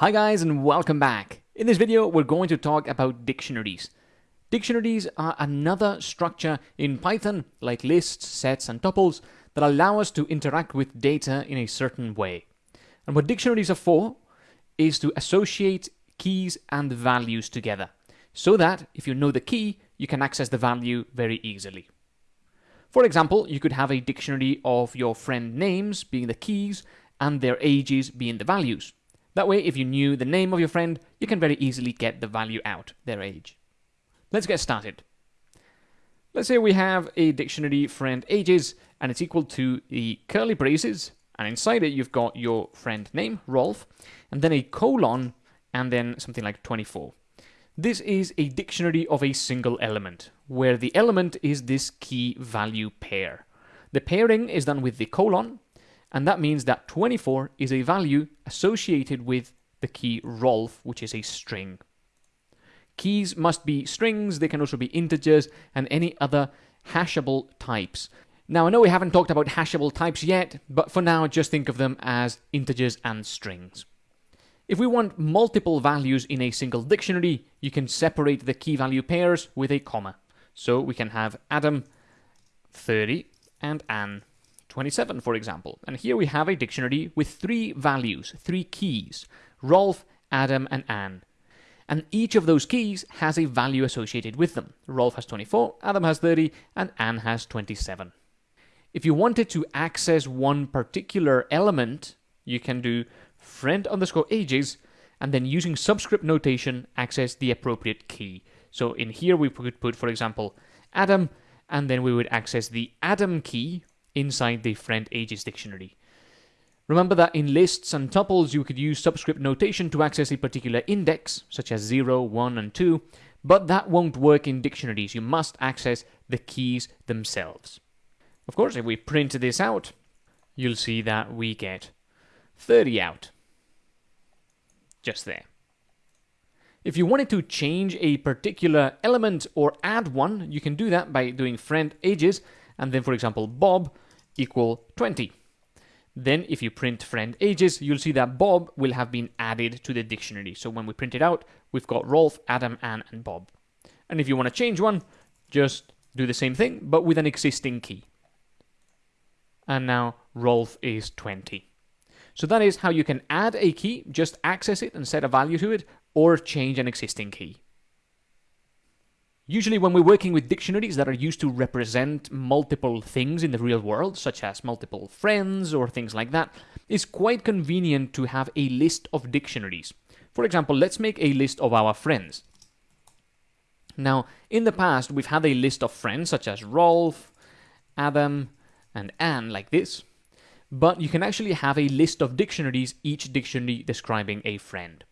Hi guys and welcome back. In this video we're going to talk about dictionaries. Dictionaries are another structure in Python like lists, sets and tuples that allow us to interact with data in a certain way. And what dictionaries are for is to associate keys and values together so that if you know the key you can access the value very easily. For example, you could have a dictionary of your friend names being the keys and their ages being the values. That way, if you knew the name of your friend, you can very easily get the value out, their age. Let's get started. Let's say we have a dictionary friend ages, and it's equal to the curly braces, and inside it you've got your friend name, Rolf, and then a colon, and then something like 24. This is a dictionary of a single element, where the element is this key value pair. The pairing is done with the colon, and that means that 24 is a value associated with the key Rolf, which is a string. Keys must be strings, they can also be integers, and any other hashable types. Now, I know we haven't talked about hashable types yet, but for now, just think of them as integers and strings. If we want multiple values in a single dictionary, you can separate the key value pairs with a comma. So we can have Adam 30 and Anne 27, for example. And here we have a dictionary with three values, three keys, Rolf, Adam, and Anne. And each of those keys has a value associated with them. Rolf has 24, Adam has 30, and Anne has 27. If you wanted to access one particular element, you can do friend underscore ages, and then using subscript notation, access the appropriate key. So in here we could put, for example, Adam, and then we would access the Adam key, inside the friend ages dictionary. Remember that in lists and tuples you could use subscript notation to access a particular index, such as 0, 1, and 2, but that won't work in dictionaries. You must access the keys themselves. Of course, if we print this out, you'll see that we get 30 out. Just there. If you wanted to change a particular element or add one, you can do that by doing friend ages, and then, for example, Bob equal 20. Then if you print friend ages, you'll see that Bob will have been added to the dictionary. So when we print it out, we've got Rolf, Adam, Anne, and Bob. And if you want to change one, just do the same thing, but with an existing key. And now Rolf is 20. So that is how you can add a key, just access it and set a value to it, or change an existing key. Usually when we're working with dictionaries that are used to represent multiple things in the real world, such as multiple friends or things like that, it's quite convenient to have a list of dictionaries. For example, let's make a list of our friends. Now, in the past, we've had a list of friends such as Rolf, Adam, and Anne, like this. But you can actually have a list of dictionaries, each dictionary describing a friend.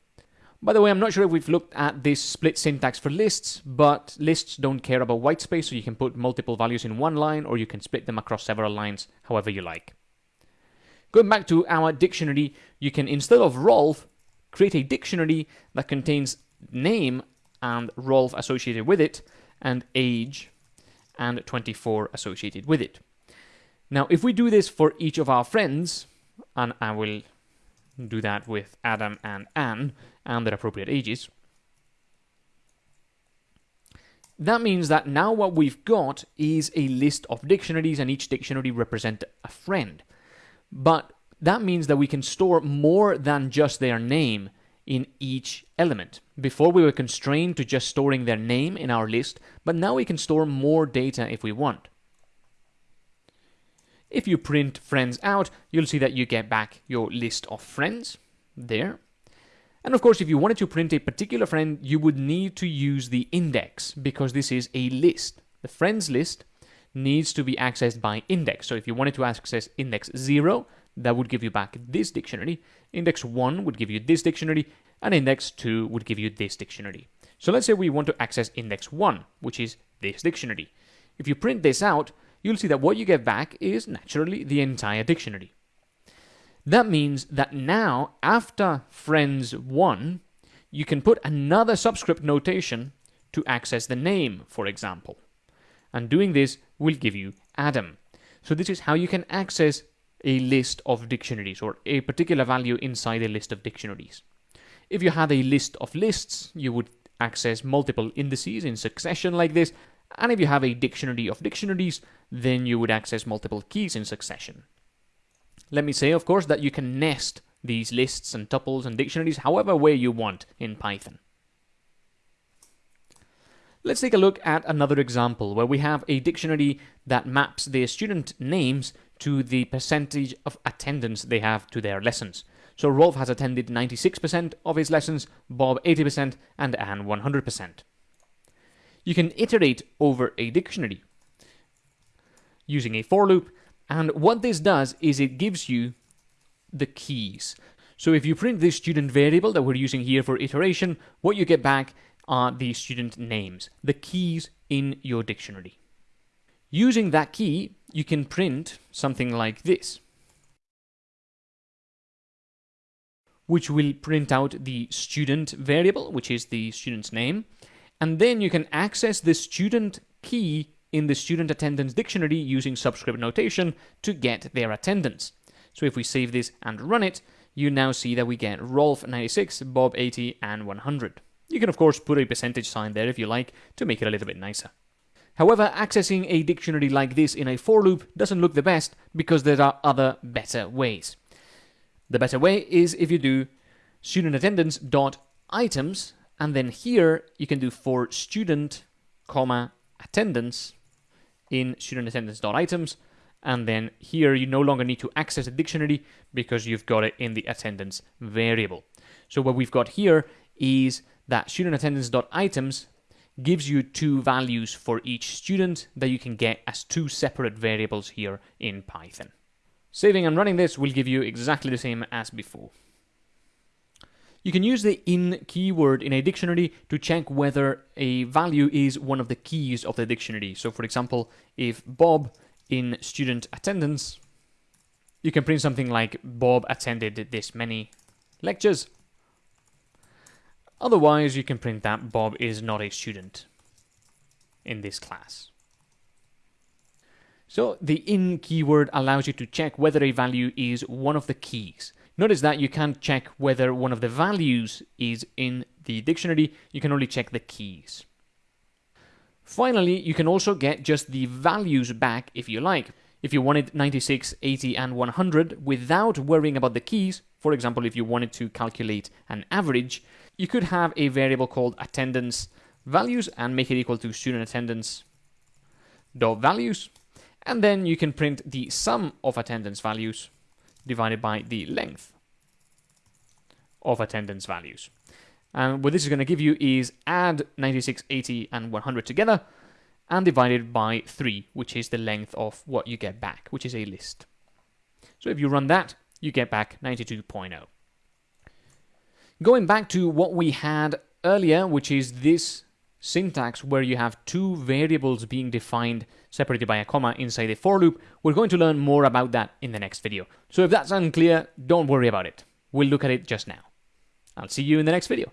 By the way, I'm not sure if we've looked at this split syntax for lists, but lists don't care about whitespace, so you can put multiple values in one line, or you can split them across several lines, however you like. Going back to our dictionary, you can, instead of Rolf, create a dictionary that contains name and Rolf associated with it, and age and 24 associated with it. Now, if we do this for each of our friends, and I will do that with Adam and Anne and their appropriate ages. That means that now what we've got is a list of dictionaries and each dictionary represents a friend. But that means that we can store more than just their name in each element. Before we were constrained to just storing their name in our list, but now we can store more data if we want. If you print friends out, you'll see that you get back your list of friends there. And of course, if you wanted to print a particular friend, you would need to use the index because this is a list. The friends list needs to be accessed by index. So if you wanted to access index 0, that would give you back this dictionary. Index 1 would give you this dictionary, and index 2 would give you this dictionary. So let's say we want to access index 1, which is this dictionary. If you print this out, you'll see that what you get back is naturally the entire dictionary. That means that now, after friends 1, you can put another subscript notation to access the name, for example. And doing this will give you Adam. So this is how you can access a list of dictionaries or a particular value inside a list of dictionaries. If you had a list of lists, you would access multiple indices in succession like this, and if you have a dictionary of dictionaries, then you would access multiple keys in succession. Let me say, of course, that you can nest these lists and tuples and dictionaries however way you want in Python. Let's take a look at another example where we have a dictionary that maps the student names to the percentage of attendance they have to their lessons. So Rolf has attended 96% of his lessons, Bob 80%, and Anne 100%. You can iterate over a dictionary using a for loop, and what this does is it gives you the keys. So if you print this student variable that we're using here for iteration, what you get back are the student names, the keys in your dictionary. Using that key, you can print something like this, which will print out the student variable, which is the student's name, and then you can access the student key in the student attendance dictionary using subscript notation to get their attendance. So if we save this and run it, you now see that we get Rolf 96, Bob 80, and 100. You can of course put a percentage sign there if you like to make it a little bit nicer. However, accessing a dictionary like this in a for loop doesn't look the best because there are other better ways. The better way is if you do student attendance dot items and then here you can do for student comma attendance in student attendance dot items and then here you no longer need to access a dictionary because you've got it in the attendance variable. So what we've got here is that student attendance dot items gives you two values for each student that you can get as two separate variables here in Python. Saving and running this will give you exactly the same as before. You can use the in keyword in a dictionary to check whether a value is one of the keys of the dictionary. So for example, if Bob in student attendance, you can print something like Bob attended this many lectures Otherwise, you can print that Bob is not a student in this class. So the in keyword allows you to check whether a value is one of the keys. Notice that you can't check whether one of the values is in the dictionary, you can only check the keys. Finally, you can also get just the values back if you like. If you wanted 96, 80 and 100 without worrying about the keys, for example, if you wanted to calculate an average, you could have a variable called attendance values and make it equal to student attendance dot values. And then you can print the sum of attendance values divided by the length of attendance values. And what this is going to give you is add 96, 80, and 100 together and divided by 3, which is the length of what you get back, which is a list. So if you run that, you get back 92.0. Going back to what we had earlier, which is this syntax where you have two variables being defined separated by a comma inside a for loop, we're going to learn more about that in the next video. So if that's unclear, don't worry about it. We'll look at it just now. I'll see you in the next video.